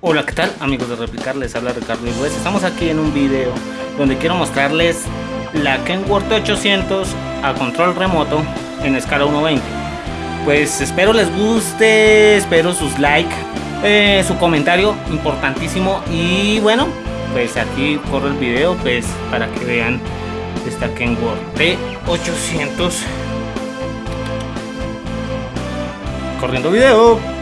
Hola, ¿qué tal amigos de Replicar? Les habla Ricardo Iruez. Estamos aquí en un video donde quiero mostrarles la Kenworth 800 a control remoto en escala 1.20. Pues espero les guste, espero sus likes, eh, su comentario importantísimo y bueno, pues aquí corro el video pues para que vean esta Kenworth T800. Corriendo video.